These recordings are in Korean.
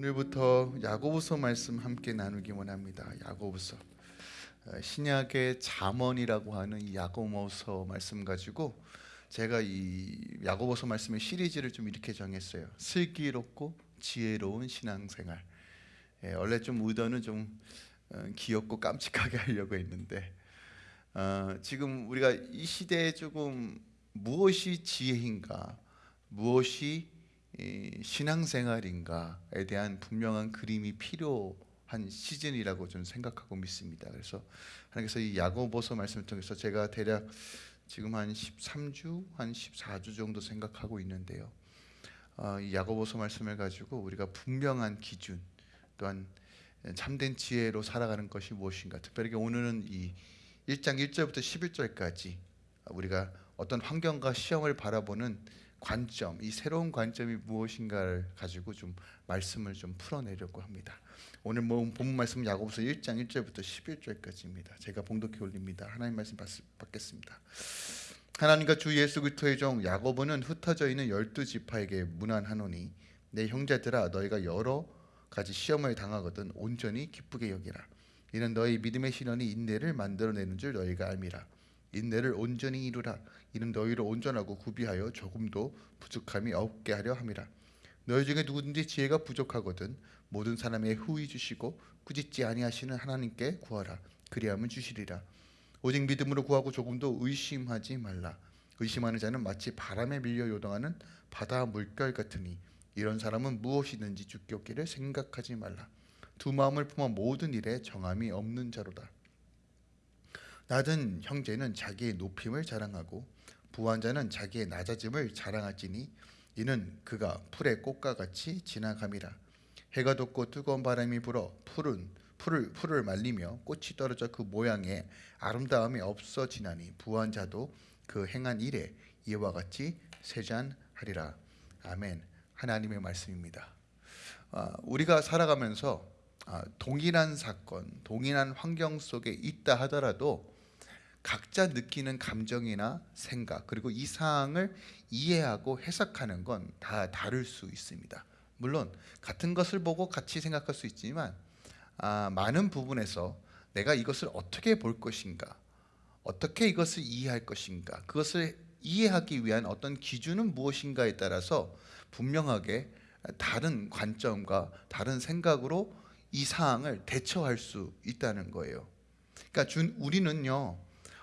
오늘부터 야고보서 말씀 함께 나누기 원합니다. 야고보서 어, 신약의 잠언이라고 하는 이 야고보서 말씀 가지고 제가 이 야고보서 말씀의 시리즈를 좀 이렇게 정했어요. 슬기롭고 지혜로운 신앙생활. 예, 원래 좀 의도는 좀 어, 귀엽고 깜찍하게 하려고 했는데 어, 지금 우리가 이 시대에 조금 무엇이 지혜인가, 무엇이 신앙생활인가에 대한 분명한 그림이 필요한 시즌이라고 저는 생각하고 믿습니다. 그래서 하나님께서 이 야고보서 말씀을 통해서 제가 대략 지금 한 13주, 한 14주 정도 생각하고 있는데요. 어, 이 야고보서 말씀을 가지고 우리가 분명한 기준 또한 참된 지혜로 살아가는 것이 무엇인가 특별히 오늘은 이 1장 1절부터 11절까지 우리가 어떤 환경과 시험을 바라보는 관점, 이 새로운 관점이 무엇인가를 가지고 좀 말씀을 좀 풀어내려고 합니다. 오늘 뭐 본문 말씀 야고보서 1장 1절부터 11절까지입니다. 제가 봉독해 올립니다. 하나님 말씀 받겠습니다. 하나님과 주 예수 그리스도의 종 야고보는 흩어져 있는 열두 지파에게 문안하노니 내 형제들아 너희가 여러 가지 시험을 당하거든 온전히 기쁘게 여기라. 이는 너희 믿음의 신원이 인내를 만들어내는 줄 너희가 알미라. 인내를 온전히 이루라. 이는 너희를 온전하고 구비하여 조금도 부족함이 없게 하려 함이라. 너희 중에 누구든지 지혜가 부족하거든 모든 사람의 후히 주시고 꾸짖지 아니하시는 하나님께 구하라. 그리하면 주시리라. 오직 믿음으로 구하고 조금도 의심하지 말라. 의심하는 자는 마치 바람에 밀려 요동하는 바다 물결 같으니 이런 사람은 무엇이든지 죽게 없기를 생각하지 말라. 두 마음을 품어 모든 일에 정함이 없는 자로다. 낮은 형제는 자기의 높임을 자랑하고 부한 자는 자기의 낮아짐을 자랑할지니 이는 그가 풀의 꽃과 같이 지나감이라. 해가 돋고 뜨거운 바람이 불어 풀은 풀을 풀을 말리며 꽃이 떨어져 그 모양에 아름다움이 없어지나니 부한 자도 그 행한 일에 이와 같이 세잔하리라. 아멘. 하나님의 말씀입니다. 아, 우리가 살아가면서 아, 동일한 사건, 동일한 환경 속에 있다 하더라도 각자 느끼는 감정이나 생각 그리고 이 사항을 이해하고 해석하는 건 다 다를 수 있습니다. 물론 같은 것을 보고 같이 생각할 수 있지만 아, 많은 부분에서 내가 이것을 어떻게 볼 것인가 어떻게 이것을 이해할 것인가 그것을 이해하기 위한 어떤 기준은 무엇인가에 따라서 분명하게 다른 관점과 다른 생각으로 이 사항을 대처할 수 있다는 거예요 그러니까 우리는요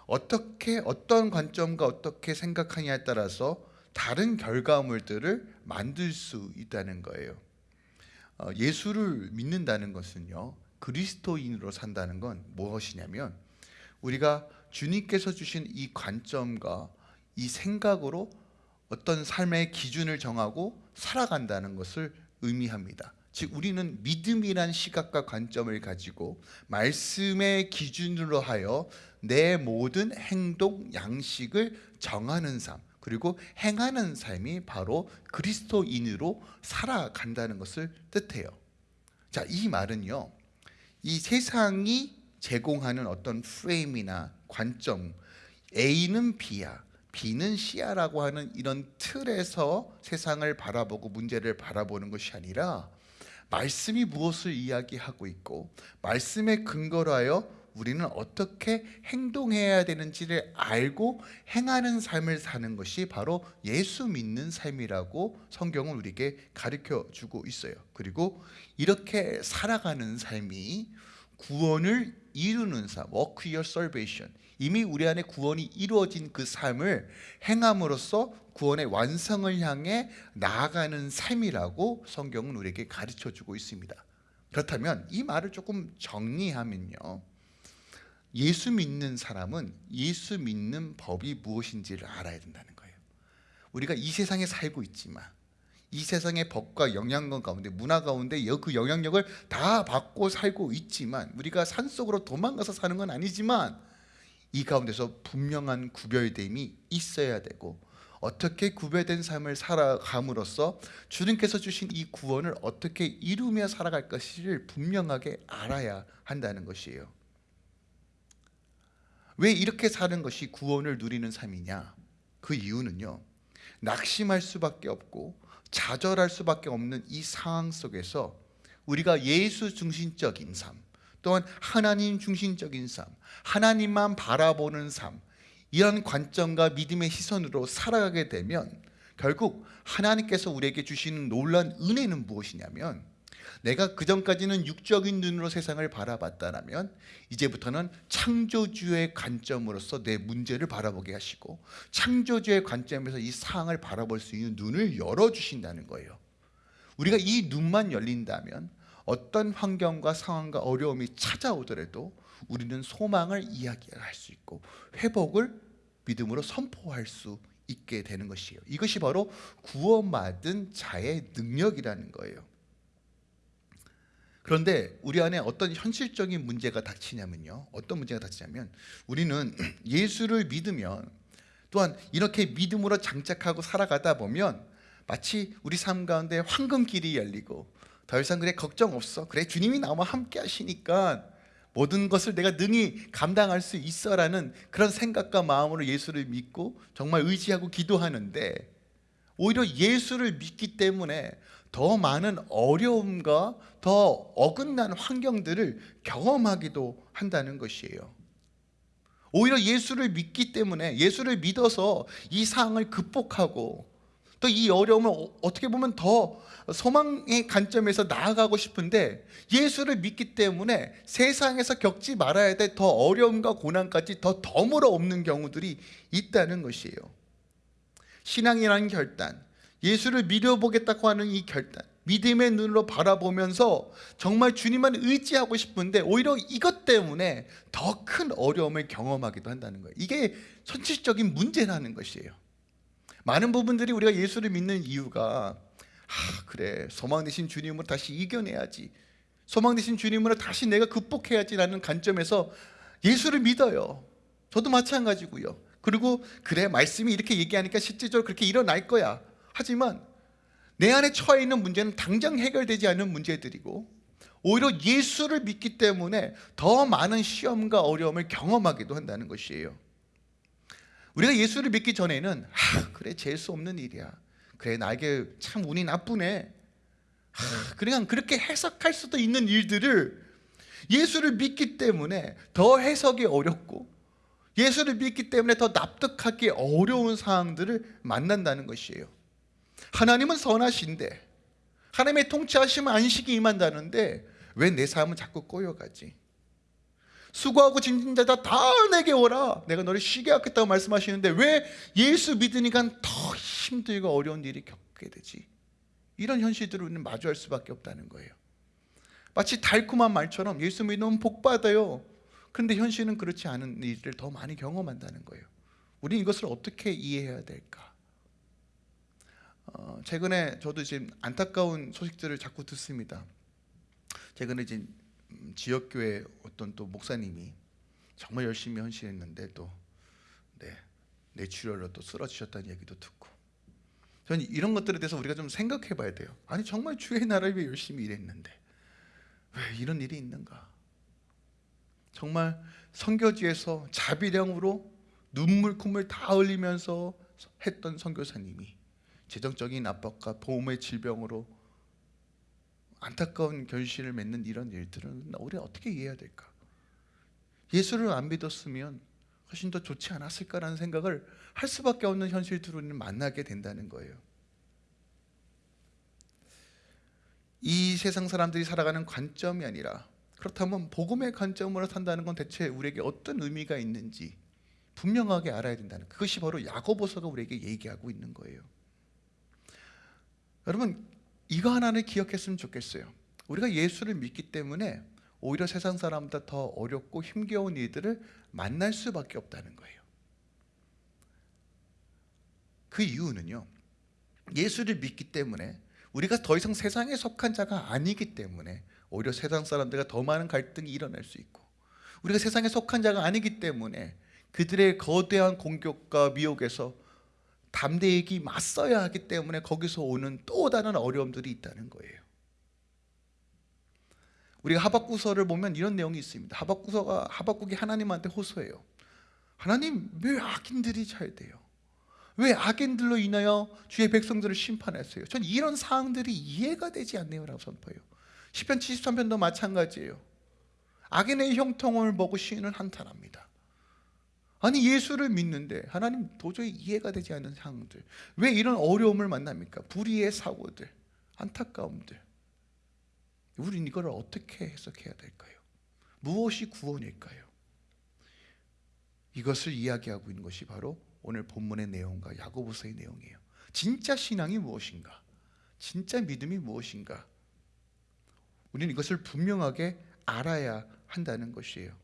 어떻게 어떤 관점과 어떻게 생각하냐에 따라서 다른 결과물들을 만들 수 있다는 거예요. 어, 예수를 믿는다는 것은요. 그리스도인으로 산다는 건 무엇이냐면 우리가 주님께서 주신 이 관점과 이 생각으로 어떤 삶의 기준을 정하고 살아간다는 것을 의미합니다. 즉 우리는 믿음이란 시각과 관점을 가지고 말씀의 기준으로 하여 내 모든 행동 양식을 정하는 삶 그리고 행하는 삶이 바로 그리스도인으로 살아간다는 것을 뜻해요. 자, 이 말은요. 이 세상이 제공하는 어떤 프레임이나 관점 A는 B야, B는 C야라고 하는 이런 틀에서 세상을 바라보고 문제를 바라보는 것이 아니라 말씀이 무엇을 이야기하고 있고 말씀에 근거로 하여 우리는 어떻게 행동해야 되는지를 알고 행하는 삶을 사는 것이 바로 예수 믿는 삶이라고 성경은 우리에게 가르쳐 주고 있어요. 그리고 이렇게 살아가는 삶이 구원을 이루는 삶, work your salvation. 이미 우리 안에 구원이 이루어진 그 삶을 행함으로써 구원의 완성을 향해 나아가는 삶이라고 성경은 우리에게 가르쳐 주고 있습니다. 그렇다면 이 말을 조금 정리하면요. 예수 믿는 사람은 예수 믿는 법이 무엇인지를 알아야 된다는 거예요. 우리가 이 세상에 살고 있지만 이 세상의 법과 영향력 가운데 문화 가운데 그 영향력을 다 받고 살고 있지만 우리가 산속으로 도망가서 사는 건 아니지만 이 가운데서 분명한 구별됨이 있어야 되고 어떻게 구별된 삶을 살아감으로써 주님께서 주신 이 구원을 어떻게 이루며 살아갈 것을 분명하게 알아야 한다는 것이에요 왜 이렇게 사는 것이 구원을 누리는 삶이냐? 그 이유는요. 낙심할 수밖에 없고 좌절할 수밖에 없는 이 상황 속에서 우리가 예수 중심적인 삶, 또한 하나님 중심적인 삶, 하나님만 바라보는 삶, 이런 관점과 믿음의 시선으로 살아가게 되면 결국 하나님께서 우리에게 주시는 놀란 은혜는 무엇이냐면 내가 그 전까지는 육적인 눈으로 세상을 바라봤다면 이제부터는 창조주의 관점으로서 내 문제를 바라보게 하시고 창조주의 관점에서 이 상황을 바라볼 수 있는 눈을 열어 주신다는 거예요. 우리가 이 눈만 열린다면 어떤 환경과 상황과 어려움이 찾아오더라도 우리는 소망을 이야기할 수 있고 회복을 믿음으로 선포할 수 있게 되는 것이에요. 이것이 바로 구원받은 자의 능력이라는 거예요. 그런데 우리 안에 어떤 현실적인 문제가 닥치냐면요. 어떤 문제가 닥치냐면 우리는 예수를 믿으면 또한 이렇게 믿음으로 장착하고 살아가다 보면 마치 우리 삶 가운데 황금길이 열리고 더 이상 그래 걱정 없어. 그래 주님이 나와 함께 하시니까 모든 것을 내가 능히 감당할 수 있어라는 그런 생각과 마음으로 예수를 믿고 정말 의지하고 기도하는데 오히려 예수를 믿기 때문에 더 많은 어려움과 더 어긋난 환경들을 경험하기도 한다는 것이에요. 오히려 예수를 믿기 때문에 예수를 믿어서 이 상황을 극복하고 또 이 어려움을 어- 어떻게 보면 더 소망의 관점에서 나아가고 싶은데 예수를 믿기 때문에 세상에서 겪지 말아야 될 더 어려움과 고난까지 더 덤으로 없는 경우들이 있다는 것이에요. 신앙이라는 결단, 예수를 믿어보겠다고 하는 이 결단, 믿음의 눈으로 바라보면서 정말 주님만 의지하고 싶은데 오히려 이것 때문에 더 큰 어려움을 경험하기도 한다는 거예요. 이게 현실적인 문제라는 것이에요. 많은 부분들이 우리가 예수를 믿는 이유가 아 그래 소망 되신 주님으로 다시 이겨내야지 소망 되신 주님으로 다시 내가 극복해야지라는 관점에서 예수를 믿어요 저도 마찬가지고요 그리고 그래 말씀이 이렇게 얘기하니까 실제적으로 그렇게 일어날 거야 하지만 내 안에 처해 있는 문제는 당장 해결되지 않는 문제들이고 오히려 예수를 믿기 때문에 더 많은 시험과 어려움을 경험하기도 한다는 것이에요. 우리가 예수를 믿기 전에는 아 그래 재수 없는 일이야. 그래 나에게 참 운이 나쁘네. 아, 그냥 그렇게 해석할 수도 있는 일들을 예수를 믿기 때문에 더 해석이 어렵고 예수를 믿기 때문에 더 납득하기 어려운 상황들을 만난다는 것이에요 하나님은 선하신데 하나님의 통치하시면 안식이 임한다는데 왜 내 삶은 자꾸 꼬여가지? 수고하고 짐진 자다 다 내게 오라. 내가 너를 쉬게 하겠다고 말씀하시는데 왜 예수 믿으니까 더 힘들고 어려운 일이 겪게 되지? 이런 현실들을 우리는 마주할 수밖에 없다는 거예요. 마치 달콤한 말처럼 예수 믿으면 복 받아요. 그런데 현실은 그렇지 않은 일을 더 많이 경험한다는 거예요. 우리는 이것을 어떻게 이해해야 될까 어, 최근에 저도 지금 안타까운 소식들을 자꾸 듣습니다. 최근에 이제 음, 지역교회 어떤 또 목사님이 정말 열심히 헌신했는데 또 네, 뇌출혈로 또 쓰러지셨다는 얘기도 듣고. 저는 이런 것들에 대해서 우리가 좀 생각해 봐야 돼요. 아니 정말 주의 나라를 위해 열심히 일했는데 왜 이런 일이 있는가? 정말 선교지에서 자비령으로 눈물 콧물 다 흘리면서 했던 선교사님이 재정적인 압박과 보험의 질병으로 안타까운 결실을 맺는 이런 일들은 우리가 어떻게 이해해야 될까? 예수를 안 믿었으면 훨씬 더 좋지 않았을까라는 생각을 할 수밖에 없는 현실들을 만나게 된다는 거예요. 이 세상 사람들이 살아가는 관점이 아니라 그렇다면 복음의 관점으로 산다는 건 대체 우리에게 어떤 의미가 있는지 분명하게 알아야 된다는 그것이 바로 야고보서가 우리에게 얘기하고 있는 거예요. 여러분 이거 하나를 기억했으면 좋겠어요. 우리가 예수를 믿기 때문에 오히려 세상 사람보다 더 어렵고 힘겨운 일들을 만날 수밖에 없다는 거예요. 그 이유는요. 예수를 믿기 때문에 우리가 더 이상 세상에 속한 자가 아니기 때문에 오히려 세상 사람들과 더 많은 갈등이 일어날 수 있고 우리가 세상에 속한 자가 아니기 때문에 그들의 거대한 공격과 미혹에서 담대히 맞서야 하기 때문에 거기서 오는 또 다른 어려움들이 있다는 거예요. 우리가 하박구서를 보면 이런 내용이 있습니다. 하박구서가 하박국이 하나님한테 호소해요. 하나님 왜 악인들이 잘 돼요? 왜 악인들로 인하여 주의 백성들을 심판하세요? 전 이런 사항들이 이해가 되지 않네요 라고 선포해요. 시편 73편도 마찬가지예요. 악인의 형통을 보고 시인은 한탄합니다. 아니 예수를 믿는데 하나님 도저히 이해가 되지 않는 상황들 왜 이런 어려움을 만납니까? 불의의 사고들 안타까움들 우린 이걸 어떻게 해석해야 될까요? 무엇이 구원일까요? 이것을 이야기하고 있는 것이 바로 오늘 본문의 내용과 야고보서의 내용이에요. 진짜 신앙이 무엇인가? 진짜 믿음이 무엇인가? 우리는 이것을 분명하게 알아야 한다는 것이에요.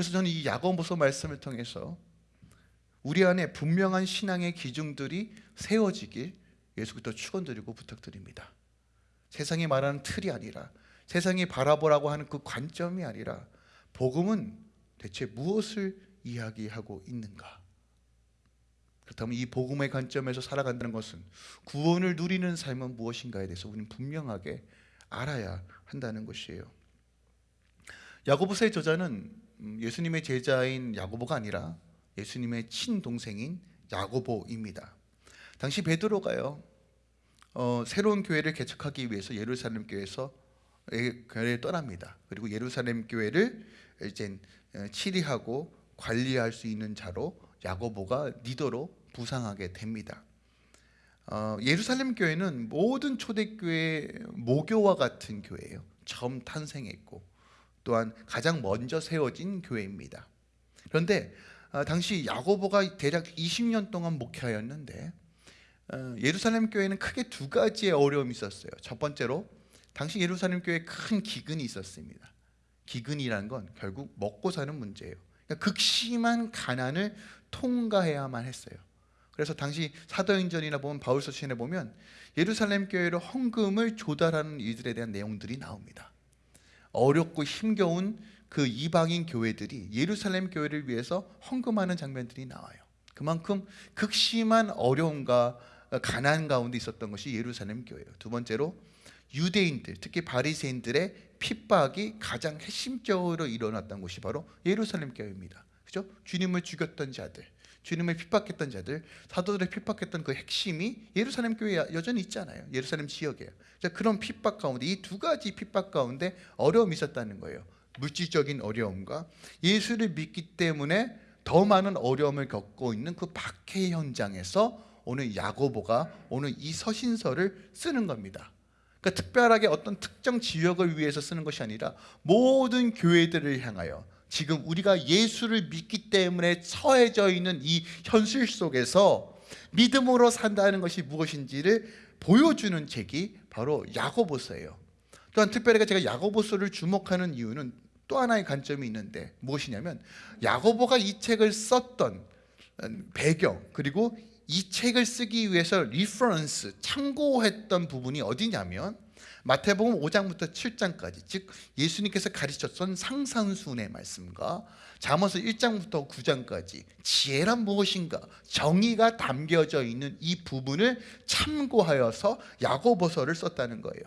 그래서 저는 이 야고보서 말씀을 통해서 우리 안에 분명한 신앙의 기준들이 세워지길 예수부터 축원드리고 부탁드립니다. 세상이 말하는 틀이 아니라 세상이 바라보라고 하는 그 관점이 아니라 복음은 대체 무엇을 이야기하고 있는가? 그렇다면 이 복음의 관점에서 살아간다는 것은 구원을 누리는 삶은 무엇인가에 대해서 우리는 분명하게 알아야 한다는 것이에요. 야고보서의 저자는 음, 예수님의 제자인 야고보가 아니라 예수님의 친동생인 야고보입니다. 당시 베드로가요 어, 새로운 교회를 개척하기 위해서 예루살렘 교회에서 교회를 떠납니다. 그리고 예루살렘 교회를 이제 어, 치리하고 관리할 수 있는 자로 야고보가 리더로 부상하게 됩니다. 어, 예루살렘 교회는 모든 초대교회 모교와 같은 교회예요. 처음 탄생했고 또한 가장 먼저 세워진 교회입니다. 그런데 어, 당시 야고보가 대략 20년 동안 목회하였는데 어, 예루살렘 교회는 크게 두 가지의 어려움이 있었어요. 첫 번째로 당시 예루살렘 교회에 큰 기근이 있었습니다. 기근이라는 건 결국 먹고 사는 문제예요. 그러니까 극심한 가난을 통과해야만 했어요. 그래서 당시 사도행전이나 보면 바울서 시에 보면 예루살렘 교회로 헌금을 조달하는 이들에 대한 내용들이 나옵니다. 어렵고 힘겨운 그 이방인 교회들이 예루살렘 교회를 위해서 헌금하는 장면들이 나와요. 그만큼 극심한 어려움과 가난 가운데 있었던 것이 예루살렘 교회예요. 두 번째로 유대인들, 특히 바리새인들의 핍박이 가장 핵심적으로 일어났던 곳이 바로 예루살렘 교회입니다. 그죠? 주님을 죽였던 자들, 주님을 핍박했던 자들, 사도들을 핍박했던 그 핵심이 예루살렘 교회에 여전히 있잖아요. 예루살렘 지역에. 그런 핍박 가운데 이 두 가지 핍박 가운데 어려움이 있었다는 거예요. 물질적인 어려움과 예수를 믿기 때문에 더 많은 어려움을 겪고 있는 그 박해 현장에서 오늘 야고보가 오늘 이 서신서를 쓰는 겁니다. 그러니까 특별하게 어떤 특정 지역을 위해서 쓰는 것이 아니라 모든 교회들을 향하여 지금 우리가 예수를 믿기 때문에 처해져 있는 이 현실 속에서 믿음으로 산다는 것이 무엇인지를 보여주는 책이 바로 야고보서예요. 또한 특별하게 제가 야고보서를 주목하는 이유는 또 하나의 관점이 있는데 무엇이냐면 야고보가 이 책을 썼던 배경 그리고 이 책을 쓰기 위해서 reference 참고했던 부분이 어디냐면 마태복음 5장부터 7장까지 즉 예수님께서 가르쳤던 상상순의 말씀과 잠언서 1장부터 9장까지 지혜란 무엇인가 정의가 담겨져 있는 이 부분을 참고하여서 야고보서를 썼다는 거예요.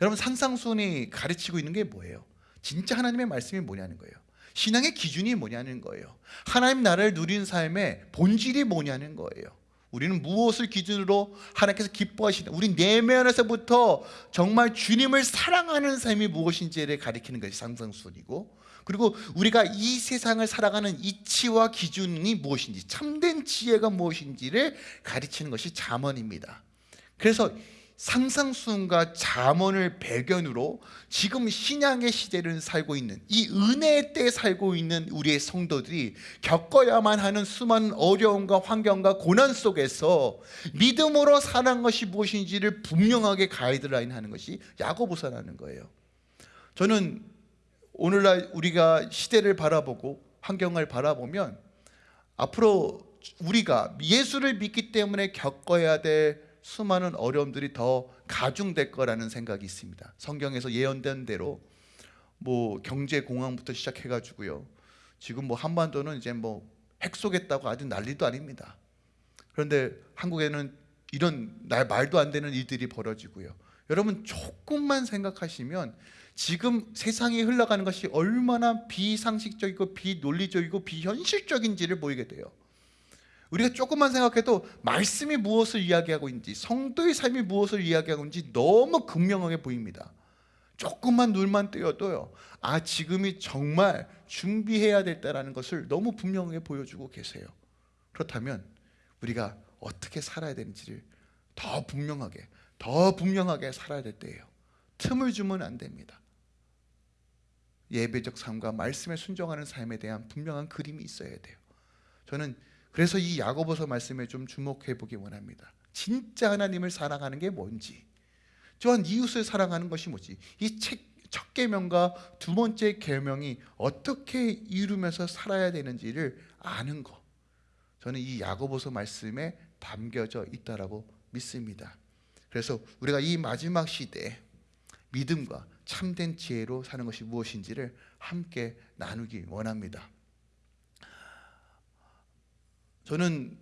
여러분 상상순이 가르치고 있는 게 뭐예요? 진짜 하나님의 말씀이 뭐냐는 거예요. 신앙의 기준이 뭐냐는 거예요. 하나님 나라를 누리는 삶의 본질이 뭐냐는 거예요. 우리는 무엇을 기준으로 하나님께서 기뻐하시는 우리 내면에서부터 정말 주님을 사랑하는 삶이 무엇인지를 가리키는 것이 상상순이고 그리고 우리가 이 세상을 살아가는 이치와 기준이 무엇인지 참된 지혜가 무엇인지를 가르치는 것이 잠언입니다. 그래서 상상순과 잠언을 배경으로 지금 신앙의 시대를 살고 있는 이 은혜의 때에 살고 있는 우리의 성도들이 겪어야만 하는 수많은 어려움과 환경과 고난 속에서 믿음으로 사는 것이 무엇인지를 분명하게 가이드라인 하는 것이 야고보서라는 거예요. 저는 오늘날 우리가 시대를 바라보고 환경을 바라보면 앞으로 우리가 예수를 믿기 때문에 겪어야 될 수많은 어려움들이 더 가중될 거라는 생각이 있습니다. 성경에서 예언된 대로 뭐 경제 공황부터 시작해 가지고요. 지금 뭐 한반도는 이제 뭐 핵 쏘겠다고 아주 난리도 아닙니다. 그런데 한국에는 이런 말도 안 되는 일들이 벌어지고요. 여러분 조금만 생각하시면 지금 세상이 흘러가는 것이 얼마나 비상식적이고 비논리적이고 비현실적인지를 보이게 돼요. 우리가 조금만 생각해도 말씀이 무엇을 이야기하고 있는지 성도의 삶이 무엇을 이야기하고 있는지 너무 극명하게 보입니다 조금만 눈만 뜨여도요. 아 지금이 정말 준비해야 됐다라는 것을 너무 분명하게 보여주고 계세요. 그렇다면 우리가 어떻게 살아야 되는지를 더 분명하게 더 분명하게 살아야 될 때예요. 틈을 주면 안 됩니다. 예배적 삶과 말씀에 순종하는 삶에 대한 분명한 그림이 있어야 돼요. 저는 그래서 이 야고보서 말씀에 좀 주목해 보기 원합니다. 진짜 하나님을 사랑하는 게 뭔지, 또한 이웃을 사랑하는 것이 뭐지? 이 첫 계명과 두 번째 계명이 어떻게 이루면서 살아야 되는지를 아는 것. 저는 이 야고보서 말씀에 담겨져 있다라고 믿습니다. 그래서 우리가 이 마지막 시대에 믿음과 참된 지혜로 사는 것이 무엇인지를 함께 나누기 원합니다. 저는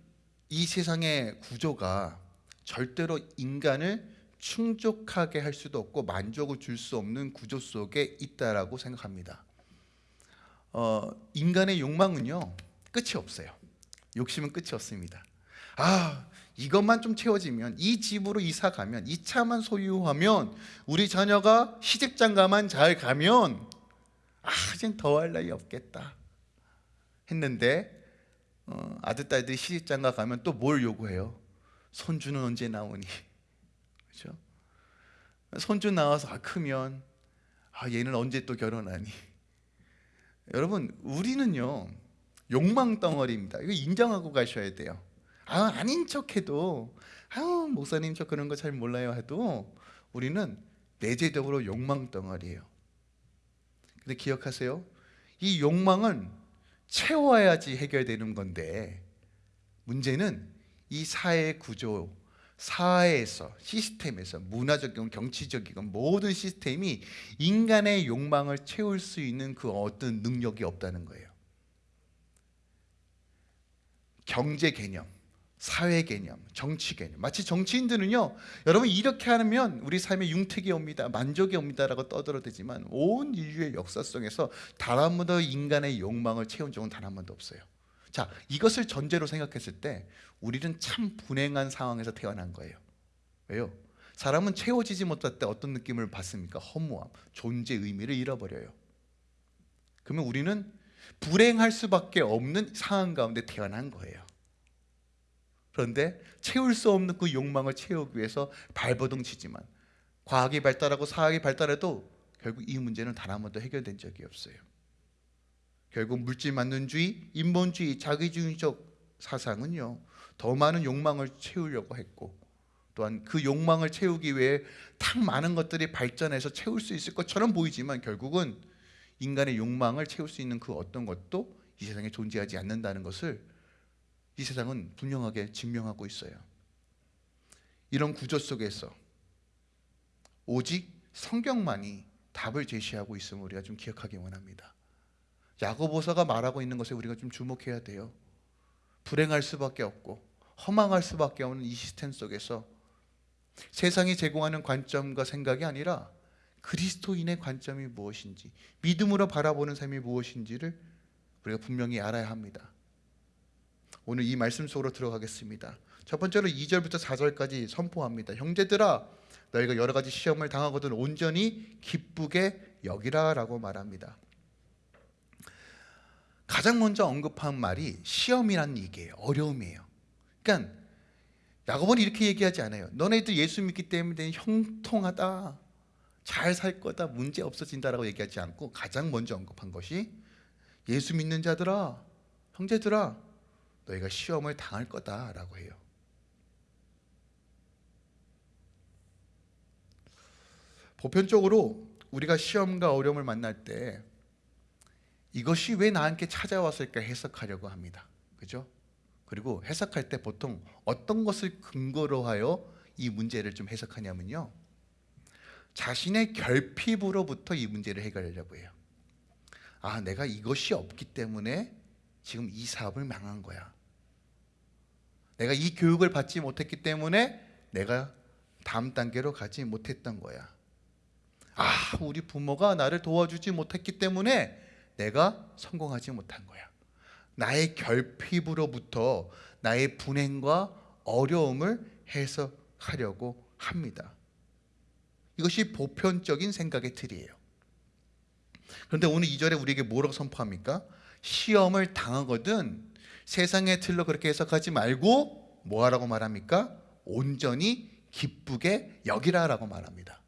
이 세상의 구조가 절대로 인간을 충족하게 할 수도 없고 만족을 줄 수 없는 구조 속에 있다라고 생각합니다. 어, 인간의 욕망은요 끝이 없어요. 욕심은 끝이 없습니다. 아 이것만 좀 채워지면 이 집으로 이사 가면 이 차만 소유하면 우리 자녀가 시집장가만 잘 가면 아 이젠 더할 나위 없겠다 했는데 어, 아들 딸들이 시집장가 가면 또 뭘 요구해요? 손주는 언제 나오니? 그렇죠? 손주 나와서 아, 크면 아 얘는 언제 또 결혼하니? 여러분 우리는요 욕망 덩어리입니다. 이거 인정하고 가셔야 돼요. 아 아닌 척해도 아 목사님 저 그런 거 잘 몰라요 해도 우리는 내재적으로 욕망 덩어리예요. 근데 기억하세요. 이 욕망은 채워야지 해결되는 건데 문제는 이 사회 구조, 사회에서 시스템에서 문화적이건 경치적이건 모든 시스템이 인간의 욕망을 채울 수 있는 그 어떤 능력이 없다는 거예요. 경제 개념, 사회 개념, 정치 개념. 마치 정치인들은요, 여러분 이렇게 하면 우리 삶에 융택이 옵니다, 만족이 옵니다라고 떠들어대지만 온 인류의 역사 속에서 단 한 번도 인간의 욕망을 채운 적은 단 한 번도 없어요. 자, 이것을 전제로 생각했을 때 우리는 참 불행한 상황에서 태어난 거예요. 왜요? 사람은 채워지지 못할 때 어떤 느낌을 받습니까? 허무함, 존재 의미를 잃어버려요. 그러면 우리는 불행할 수밖에 없는 상황 가운데 태어난 거예요. 그런데 채울 수 없는 그 욕망을 채우기 위해서 발버둥 치지만 과학이 발달하고 사학이 발달해도 결국 이 문제는 단 한 번도 해결된 적이 없어요. 결국 물질 만능주의, 인본주의, 자기주의적 사상은요 더 많은 욕망을 채우려고 했고 또한 그 욕망을 채우기 위해 탁 많은 것들이 발전해서 채울 수 있을 것처럼 보이지만 결국은 인간의 욕망을 채울 수 있는 그 어떤 것도 이 세상에 존재하지 않는다는 것을 이 세상은 분명하게 증명하고 있어요. 이런 구조 속에서 오직 성경만이 답을 제시하고 있음을 우리가 좀 기억하기 원합니다. 야고보서가 말하고 있는 것에 우리가 좀 주목해야 돼요. 불행할 수밖에 없고 허망할 수밖에 없는 이 시스템 속에서 세상이 제공하는 관점과 생각이 아니라 그리스도인의 관점이 무엇인지 믿음으로 바라보는 삶이 무엇인지를 우리가 분명히 알아야 합니다. 오늘 이 말씀 속으로 들어가겠습니다. 첫 번째로 2절부터 4절까지 선포합니다. 형제들아 너희가 여러 가지 시험을 당하거든 온전히 기쁘게 여기라라고 말합니다. 가장 먼저 언급한 말이 시험이란 얘기예요. 어려움이에요. 그러니까 야고보는 이렇게 얘기하지 않아요. 너네들 예수 믿기 때문에 형통하다. 잘 살 거다. 문제 없어진다라고 얘기하지 않고 가장 먼저 언급한 것이 예수 믿는 자들아, 형제들아, 너희가 시험을 당할 거다라고 해요. 보편적으로 우리가 시험과 어려움을 만날 때 이것이 왜 나한테 찾아왔을까 해석하려고 합니다. 그죠? 그리고 해석할 때 보통 어떤 것을 근거로 하여 이 문제를 좀 해석하냐면요. 자신의 결핍으로부터 이 문제를 해결하려고 해요. 아, 내가 이것이 없기 때문에 지금 이 사업을 망한 거야. 내가 이 교육을 받지 못했기 때문에 내가 다음 단계로 가지 못했던 거야. 아, 우리 부모가 나를 도와주지 못했기 때문에 내가 성공하지 못한 거야. 나의 결핍으로부터 나의 분행과 어려움을 해석하려고 합니다. 이것이 보편적인 생각의 틀이에요. 그런데 오늘 2절에 우리에게 뭐라고 선포합니까? 시험을 당하거든 세상의 틀로 그렇게 해석하지 말고 뭐하라고 말합니까? 온전히 기쁘게 여기라라고 말합니다.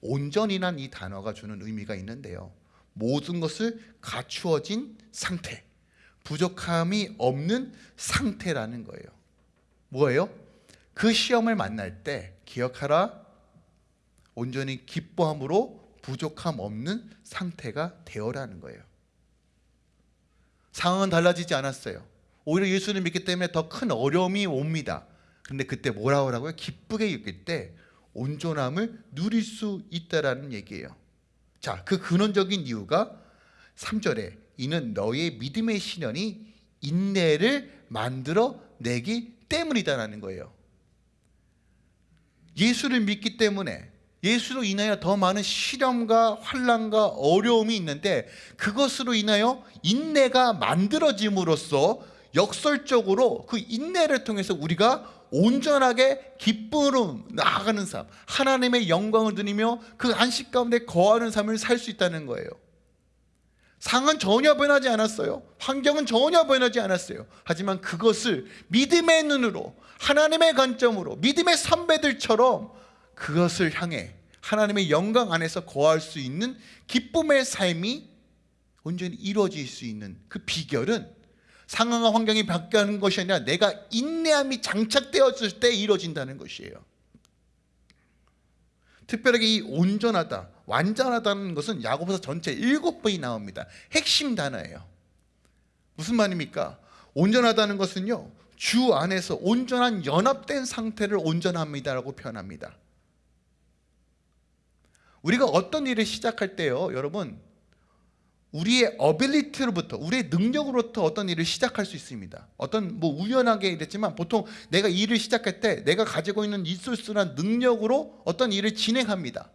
온전이란 이 단어가 주는 의미가 있는데요. 모든 것을 갖추어진 상태, 부족함이 없는 상태라는 거예요. 뭐예요? 그 시험을 만날 때 기억하라. 온전히 기뻐함으로 부족함 없는 상태가 되어라는 거예요. 상황은 달라지지 않았어요. 오히려 예수를 믿기 때문에 더 큰 어려움이 옵니다. 근데 그때 뭐라고 하라고요? 기쁘게 여길 때 온전함을 누릴 수 있다라는 얘기예요. 자, 그 근원적인 이유가 3절에 이는 너의 믿음의 신현이 인내를 만들어 내기 때문이다라는 거예요. 예수를 믿기 때문에 예수로 인하여 더 많은 시련과 환란과 어려움이 있는데 그것으로 인하여 인내가 만들어짐으로써 역설적으로 그 인내를 통해서 우리가 온전하게 기쁨으로 나아가는 삶 하나님의 영광을 누리며 그 안식 가운데 거하는 삶을 살 수 있다는 거예요. 상은 전혀 변하지 않았어요. 환경은 전혀 변하지 않았어요. 하지만 그것을 믿음의 눈으로 하나님의 관점으로 믿음의 선배들처럼 그것을 향해 하나님의 영광 안에서 거할 수 있는 기쁨의 삶이 온전히 이루어질 수 있는 그 비결은 상황과 환경이 바뀌는 것이 아니라 내가 인내함이 장착되었을 때 이루어진다는 것이에요. 특별하게 이 온전하다, 완전하다는 것은 야고보서 전체 일곱 번이 나옵니다. 핵심 단어예요. 무슨 말입니까? 온전하다는 것은요. 주 안에서 온전한 연합된 상태를 온전합니다라고 표현합니다. 우리가 어떤 일을 시작할 때요, 여러분 우리의 어빌리티로부터 우리의 능력으로부터 어떤 일을 시작할 수 있습니다. 어떤 뭐 우연하게 이랬지만 보통 내가 일을 시작할 때 내가 가지고 있는 리소스나 능력으로 어떤 일을 진행합니다.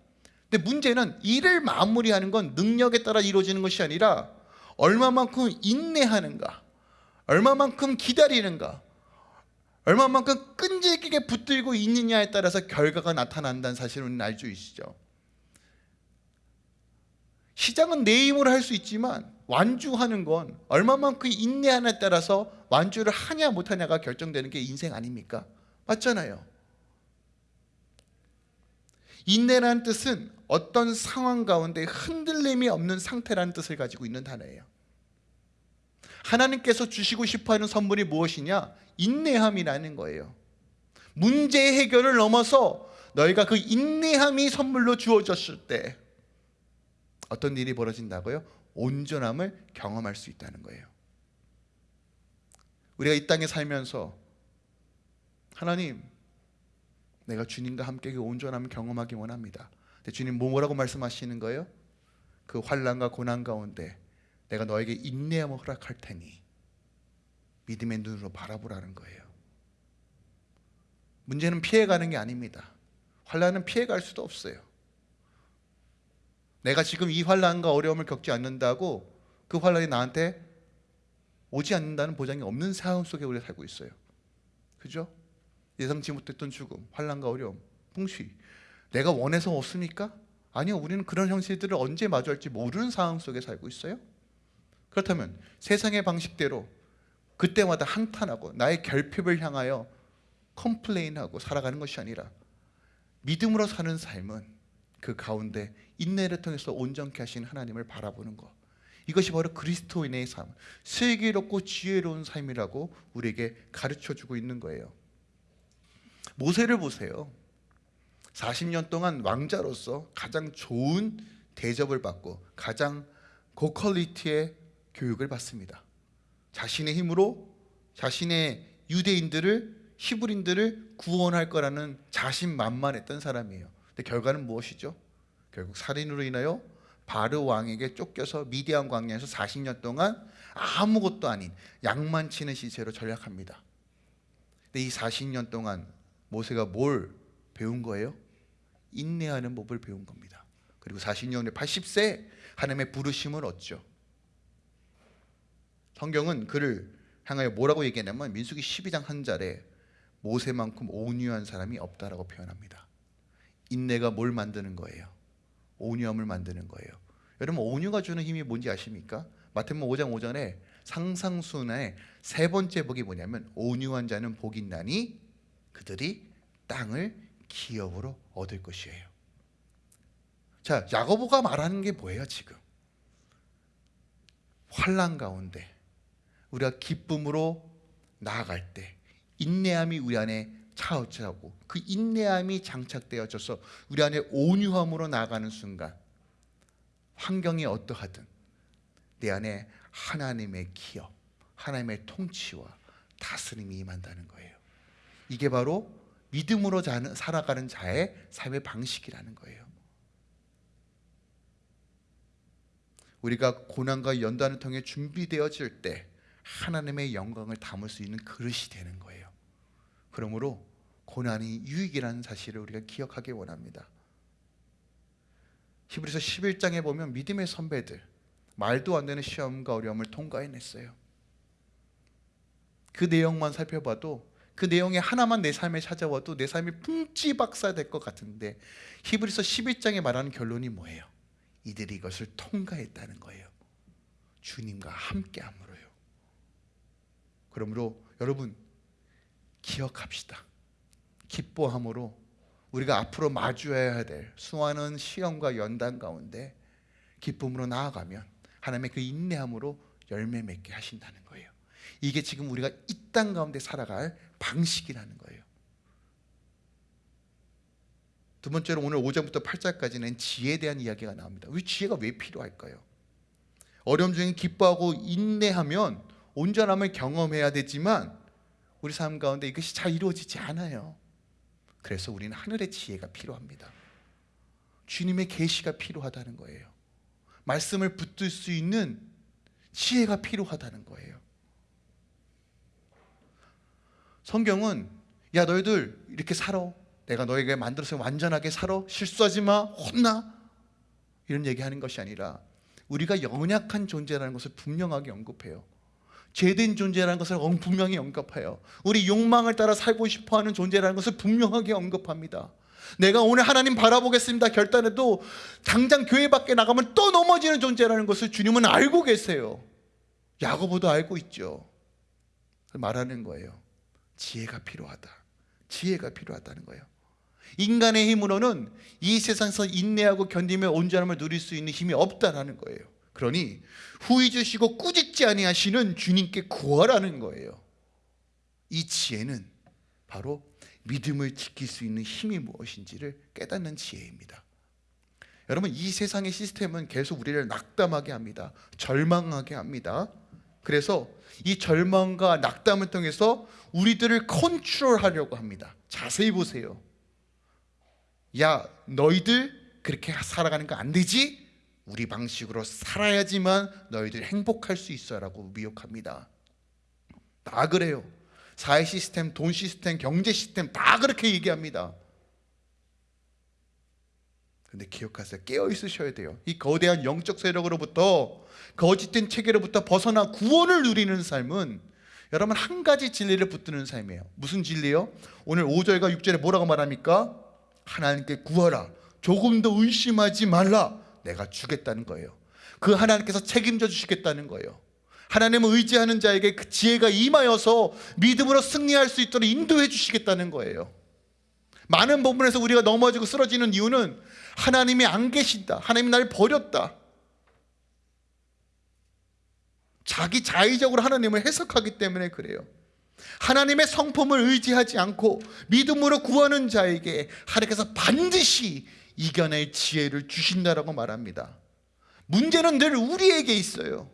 근데 문제는 일을 마무리하는 건 능력에 따라 이루어지는 것이 아니라 얼마만큼 인내하는가, 얼마만큼 기다리는가, 얼마만큼 끈질기게 붙들고 있느냐에 따라서 결과가 나타난다는 사실을 알수 있시죠. 시작은 내 힘으로 할 수 있지만 완주하는 건 얼마만큼 인내하냐에 따라서 완주를 하냐 못하냐가 결정되는 게 인생 아닙니까? 맞잖아요. 인내라는 뜻은 어떤 상황 가운데 흔들림이 없는 상태라는 뜻을 가지고 있는 단어예요. 하나님께서 주시고 싶어하는 선물이 무엇이냐? 인내함이라는 거예요. 문제 해결을 넘어서 너희가 그 인내함이 선물로 주어졌을 때 어떤 일이 벌어진다고요? 온전함을 경험할 수 있다는 거예요. 우리가 이 땅에 살면서 하나님 내가 주님과 함께 그 온전함을 경험하기 원합니다. 근데 주님 뭐라고 말씀하시는 거예요? 그 환란과 고난 가운데 내가 너에게 인내함을 허락할 테니 믿음의 눈으로 바라보라는 거예요. 문제는 피해가는 게 아닙니다. 환란은 피해갈 수도 없어요. 내가 지금 이 환란과 어려움을 겪지 않는다고 그 환란이 나한테 오지 않는다는 보장이 없는 상황 속에 우리가 살고 있어요. 그죠? 예상치 못했던 죽음, 환란과 어려움, 풍시. 내가 원해서 왔습니까? 아니요. 우리는 그런 현실들을 언제 마주할지 모르는 상황 속에 살고 있어요. 그렇다면 세상의 방식대로 그때마다 한탄하고 나의 결핍을 향하여 complain하고 살아가는 것이 아니라 믿음으로 사는 삶은 그 가운데 인내를 통해서 온전케 하신 하나님을 바라보는 것 이것이 바로 그리스도인의 삶 슬기롭고 지혜로운 삶이라고 우리에게 가르쳐주고 있는 거예요. 모세를 보세요. 40년 동안 왕자로서 가장 좋은 대접을 받고 가장 고퀄리티의 교육을 받습니다. 자신의 힘으로 자신의 유대인들을 히브린들을 구원할 거라는 자신만만했던 사람이에요 근데 결과는 무엇이죠? 결국 살인으로 인하여 바르 왕에게 쫓겨서 미디안 광야에서 40년 동안 아무것도 아닌 양만 치는 시체로 전락합니다. 근데 이 40년 동안 모세가 뭘 배운 거예요? 인내하는 법을 배운 겁니다. 그리고 40년 후 80세 하나님의 부르심을 얻죠. 성경은 그를 향하여 뭐라고 얘기하냐면 민수기 12장 한 절에 모세만큼 온유한 사람이 없다라고 표현합니다. 인내가 뭘 만드는 거예요? 온유함을 만드는 거예요. 여러분 온유가 주는 힘이 뭔지 아십니까? 마태복음 5장 5절에 상상순의 세 번째 복이 뭐냐면 온유한 자는 복이 있나니 그들이 땅을 기업으로 얻을 것이에요. 자, 야고보가 말하는 게 뭐예요, 지금? 환란 가운데 우리가 기쁨으로 나아갈 때 인내함이 우리 안에 차오차고 그 인내함이 장착되어져서 우리 안에 온유함으로 나아가는 순간 환경이 어떠하든 내 안에 하나님의 기업, 하나님의 통치와 다스림이 임한다는 거예요. 이게 바로 믿음으로 자는- 살아가는 자의 삶의 방식이라는 거예요. 우리가 고난과 연단을 통해 준비되어질 때 하나님의 영광을 담을 수 있는 그릇이 되는 거예요. 그러므로 고난이 유익이라는 사실을 우리가 기억하기 원합니다. 히브리서 11장에 보면 믿음의 선배들 말도 안 되는 시험과 어려움을 통과해냈어요. 그 내용만 살펴봐도 그 내용에 하나만 내 삶에 찾아와도 내 삶이 풍지박사 될 것 같은데 히브리서 11장에 말하는 결론이 뭐예요? 이들이 이것을 통과했다는 거예요. 주님과 함께함으로요. 그러므로 여러분 기억합시다. 기뻐함으로 우리가 앞으로 마주해야 될 수많은 시험과 연단 가운데 기쁨으로 나아가면 하나님의 그 인내함으로 열매 맺게 하신다는 거예요. 이게 지금 우리가 이 땅 가운데 살아갈 방식이라는 거예요. 두 번째로 오늘 5장부터 8장까지는 지혜에 대한 이야기가 나옵니다. 왜 지혜가 왜 필요할까요? 어려움 중에 기뻐하고 인내하면 온전함을 경험해야 되지만 우리 삶 가운데 이것이 잘 이루어지지 않아요. 그래서 우리는 하늘의 지혜가 필요합니다. 주님의 계시가 필요하다는 거예요. 말씀을 붙들 수 있는 지혜가 필요하다는 거예요. 성경은 야 너희들 이렇게 살아. 내가 너에게 만들어서 완전하게 살아. 실수하지 마. 혼나. 이런 얘기하는 것이 아니라 우리가 연약한 존재라는 것을 분명하게 언급해요. 죄된 존재라는 것을 분명히 언급해요. 우리 욕망을 따라 살고 싶어하는 존재라는 것을 분명하게 언급합니다. 내가 오늘 하나님 바라보겠습니다 결단해도 당장 교회 밖에 나가면 또 넘어지는 존재라는 것을 주님은 알고 계세요. 야고보도 알고 있죠. 말하는 거예요. 지혜가 필요하다. 지혜가 필요하다는 거예요. 인간의 힘으로는 이 세상에서 인내하고 견디며 온전함을 누릴 수 있는 힘이 없다라는 거예요. 그러니 후이 주시고 꾸짖지 아니하시는 주님께 구하라는 거예요. 이 지혜는 바로 믿음을 지킬 수 있는 힘이 무엇인지를 깨닫는 지혜입니다. 여러분 이 세상의 시스템은 계속 우리를 낙담하게 합니다. 절망하게 합니다. 그래서 이 절망과 낙담을 통해서 우리들을 컨트롤하려고 합니다. 자세히 보세요. 야 너희들 그렇게 살아가는 거 안 되지? 우리 방식으로 살아야지만 너희들 행복할 수 있어라고 미혹합니다. 다 그래요. 사회 시스템, 돈 시스템, 경제 시스템 다 그렇게 얘기합니다. 근데 기억하세요. 깨어 있으셔야 돼요. 이 거대한 영적 세력으로부터 거짓된 체계로부터 벗어나 구원을 누리는 삶은 여러분 한 가지 진리를 붙드는 삶이에요. 무슨 진리요? 오늘 5절과 6절에 뭐라고 말합니까? 하나님께 구하라. 조금 더 의심하지 말라. 내가 주겠다는 거예요. 그 하나님께서 책임져 주시겠다는 거예요. 하나님을 의지하는 자에게 그 지혜가 임하여서 믿음으로 승리할 수 있도록 인도해 주시겠다는 거예요. 많은 부분에서 우리가 넘어지고 쓰러지는 이유는 하나님이 안 계신다. 하나님이 나를 버렸다. 자기 자의적으로 하나님을 해석하기 때문에 그래요. 하나님의 성품을 의지하지 않고 믿음으로 구하는 자에게 하나님께서 반드시 이겨낼 지혜를 주신다라고 말합니다. 문제는 늘 우리에게 있어요.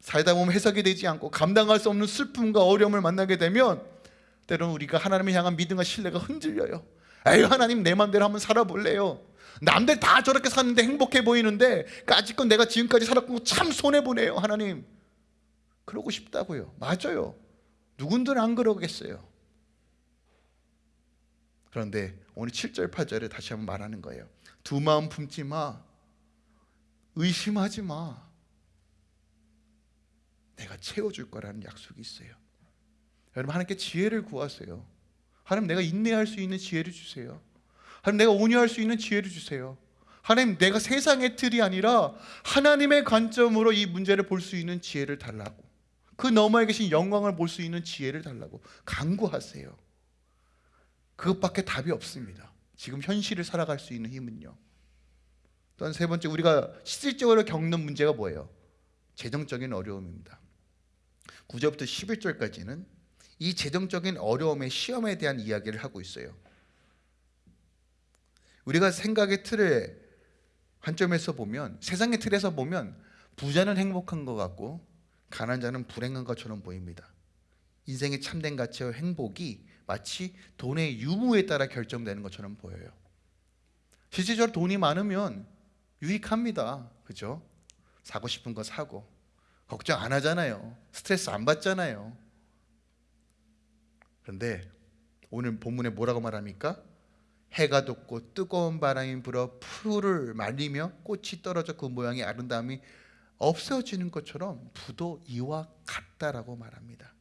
살다 보면 해석이 되지 않고 감당할 수 없는 슬픔과 어려움을 만나게 되면 때로는 우리가 하나님을 향한 믿음과 신뢰가 흔들려요. 에이 하나님 내 마음대로 한번 살아볼래요. 남들 다 저렇게 사는데 행복해 보이는데 까짓건 내가 지금까지 살았고 참 손해보네요 하나님. 그러고 싶다고요. 맞아요. 누군들 안 그러겠어요. 그런데 오늘 7절 8절에 다시 한번 말하는 거예요. 두 마음 품지 마. 의심하지 마. 내가 채워줄 거라는 약속이 있어요. 여러분 하나님께 지혜를 구하세요. 하나님 내가 인내할 수 있는 지혜를 주세요. 하나님 내가 온유할 수 있는 지혜를 주세요. 하나님 내가 세상의 틀이 아니라 하나님의 관점으로 이 문제를 볼 수 있는 지혜를 달라고. 그 너머에 계신 영광을 볼 수 있는 지혜를 달라고 간구하세요. 그것밖에 답이 없습니다. 지금 현실을 살아갈 수 있는 힘은요. 또한 세 번째 우리가 실질적으로 겪는 문제가 뭐예요? 재정적인 어려움입니다. 9절부터 11절까지는 이 재정적인 어려움의 시험에 대한 이야기를 하고 있어요. 우리가 생각의 틀에 관점에서 보면 세상의 틀에서 보면 부자는 행복한 것 같고 가난한 자는 불행한 것처럼 보입니다. 인생의 참된 가치와 행복이 마치 돈의 유무에 따라 결정되는 것처럼 보여요. 실질적으로 돈이 많으면 유익합니다. 그죠? 사고 싶은 거 사고 걱정 안 하잖아요. 스트레스 안 받잖아요. 그런데 오늘 본문에 뭐라고 말합니까? 해가 돋고 뜨거운 바람이 불어 풀을 말리며 꽃이 떨어져 그 모양의 아름다움이 없어지는 것처럼 부도 이와 같다라고 말합니다.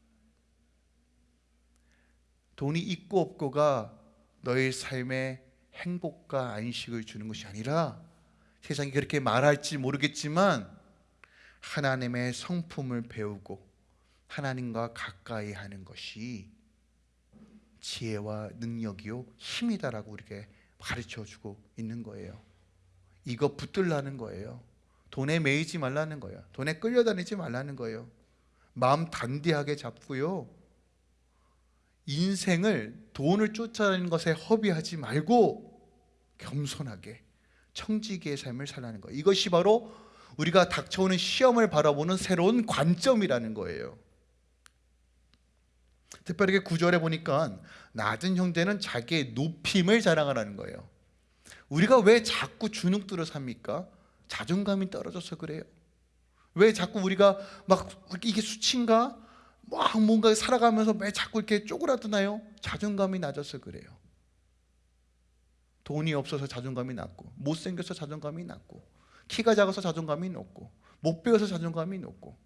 돈이 있고 없고가 너의 삶에 행복과 안식을 주는 것이 아니라 세상이 그렇게 말할지 모르겠지만 하나님의 성품을 배우고 하나님과 가까이 하는 것이 지혜와 능력이요 힘이다라고 우리에게 가르쳐 주고 있는 거예요. 이거 붙들라는 거예요. 돈에 매이지 말라는 거예요. 돈에 끌려다니지 말라는 거예요. 마음 단디하게 잡고요. 인생을 돈을 쫓아내는 것에 허비하지 말고 겸손하게 청지기의 삶을 살라는 거예요. 이것이 바로 우리가 닥쳐오는 시험을 바라보는 새로운 관점이라는 거예요. 특별하게 구절에 보니까 낮은 형제는 자기의 높임을 자랑하라는 거예요. 우리가 왜 자꾸 주눅들어 삽니까? 자존감이 떨어져서 그래요. 왜 자꾸 우리가 막 이게 수치인가? 막 뭔가 살아가면서 왜 자꾸 이렇게 쪼그라드나요? 자존감이 낮아서 그래요. 돈이 없어서 자존감이 낮고 못생겨서 자존감이 낮고 키가 작아서 자존감이 높고 못 배워서 자존감이 높고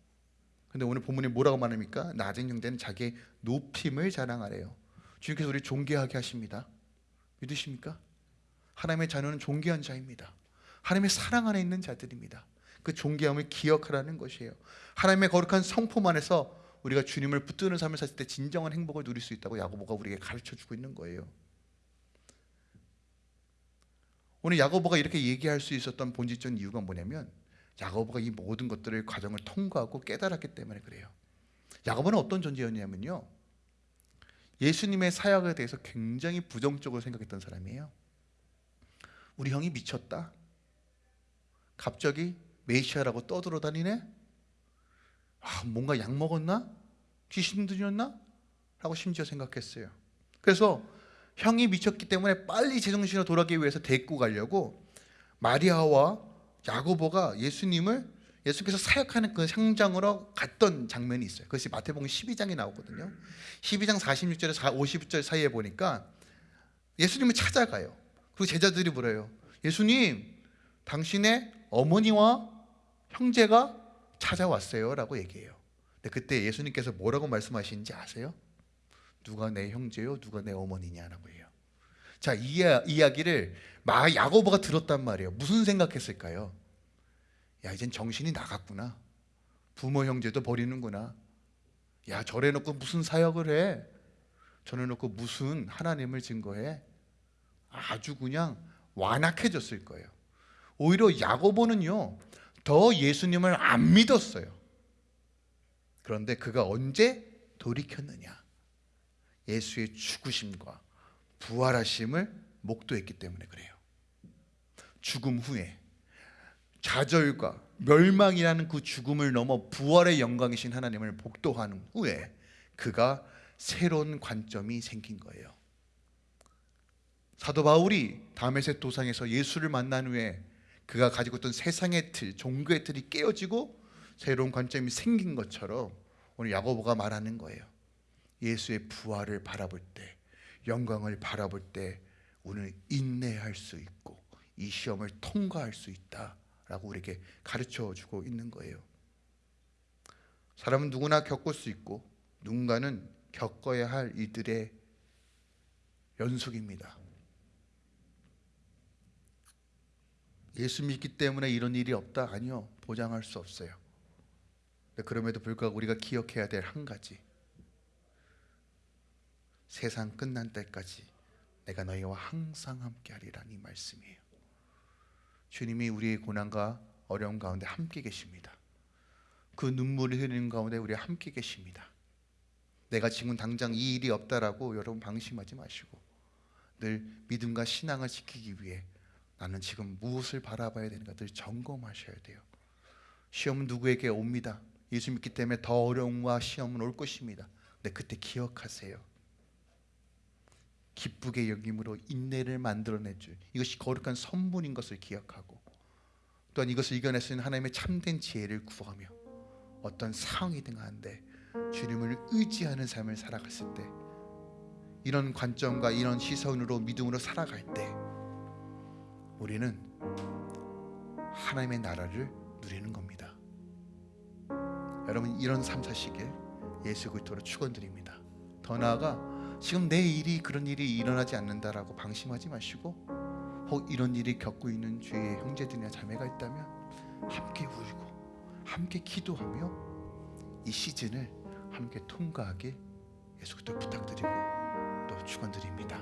근데 오늘 본문에 뭐라고 말합니까? 낮은 형제는 자기의 높임을 자랑하래요. 주님께서 우리 존귀하게 하십니다. 믿으십니까? 하나님의 자녀는 존귀한 자입니다. 하나님의 사랑 안에 있는 자들입니다. 그 존귀함을 기억하라는 것이에요. 하나님의 거룩한 성품 안에서 우리가 주님을 붙드는 삶을 살 때 진정한 행복을 누릴 수 있다고 야고보가 우리에게 가르쳐 주고 있는 거예요. 오늘 야고보가 이렇게 얘기할 수 있었던 본질적인 이유가 뭐냐면 야고보가 이 모든 것들을 과정을 통과하고 깨달았기 때문에 그래요. 야고보는 어떤 존재였냐면요. 예수님의 사역에 대해서 굉장히 부정적으로 생각했던 사람이에요. 우리 형이 미쳤다. 갑자기 메시아라고 떠들어 다니네. 아, 뭔가 약 먹었나? 귀신 들렸나? 라고 심지어 생각했어요. 그래서 형이 미쳤기 때문에 빨리 제정신으로 돌아가기 위해서 데리고 가려고 마리아와 야고보가 예수님을 예수께서 사역하는 그 상장으로 갔던 장면이 있어요. 그것이 마태복음 12장에 나오거든요. 12장 46절에서 50절 사이에 보니까 예수님을 찾아가요. 그리고 제자들이 물어요. 예수님, 당신의 어머니와 형제가 찾아왔어요 라고 얘기해요. 근데 그때 예수님께서 뭐라고 말씀하시는지 아세요? 누가 내 형제요, 누가 내 어머니냐라고 해요. 자, 이 이야기를 마 야고보가 들었단 말이에요. 무슨 생각했을까요? 야, 이젠 정신이 나갔구나. 부모 형제도 버리는구나. 야, 저래 놓고 무슨 사역을 해? 저래 놓고 무슨 하나님을 증거해? 아주 그냥 완악해졌을 거예요. 오히려 야고보는요. 더 예수님을 안 믿었어요. 그런데 그가 언제 돌이켰느냐? 예수의 죽으심과 부활하심을 목도했기 때문에 그래요. 죽음 후에 좌절과 멸망이라는 그 죽음을 넘어 부활의 영광이신 하나님을 복도하는 후에 그가 새로운 관점이 생긴 거예요. 사도 바울이 다메섹 도상에서 예수를 만난 후에 그가 가지고 있던 세상의 틀, 종교의 틀이 깨어지고 새로운 관점이 생긴 것처럼 오늘 야고보가 말하는 거예요. 예수의 부활을 바라볼 때, 영광을 바라볼 때 우리는 인내할 수 있고 이 시험을 통과할 수 있다라고 우리에게 가르쳐 주고 있는 거예요. 사람은 누구나 겪을 수 있고 누군가는 겪어야 할 이들의 연속입니다. 예수 믿기 때문에 이런 일이 없다 아니요 보장할 수 없어요. 그럼에도 불구하고 우리가 기억해야 될 한 가지 세상 끝난 때까지 내가 너희와 항상 함께하리라는 이 말씀이에요. 주님이 우리의 고난과 어려움 가운데 함께 계십니다. 그 눈물을 흘리는 가운데 우리 함께 계십니다. 내가 지금 당장 이 일이 없다라고 여러분 방심하지 마시고 늘 믿음과 신앙을 지키기 위해 나는 지금 무엇을 바라봐야 되는가 늘 점검하셔야 돼요. 시험은 누구에게 옵니다. 예수 믿기 때문에 더 어려움과 시험은 올 것입니다. 근데 그때 기억하세요. 기쁘게 여김으로 인내를 만들어낼 줄 이것이 거룩한 선분인 것을 기억하고 또한 이것을 이겨낼 수 있는 하나님의 참된 지혜를 구하며 어떤 상황이든 한데 주님을 의지하는 삶을 살아갔을 때 이런 관점과 이런 시선으로 믿음으로 살아갈 때 우리는 하나님의 나라를 누리는 겁니다. 여러분 이런 삶 사시길 예수 그리스도로 축원드립니다. 더 나아가 지금 내 일이 그런 일이 일어나지 않는다라고 방심하지 마시고 혹 이런 일이 겪고 있는 주위의 형제들이나 자매가 있다면 함께 울고 함께 기도하며 이 시즌을 함께 통과하길 예수 그리스도 부탁드리고 또 축원드립니다.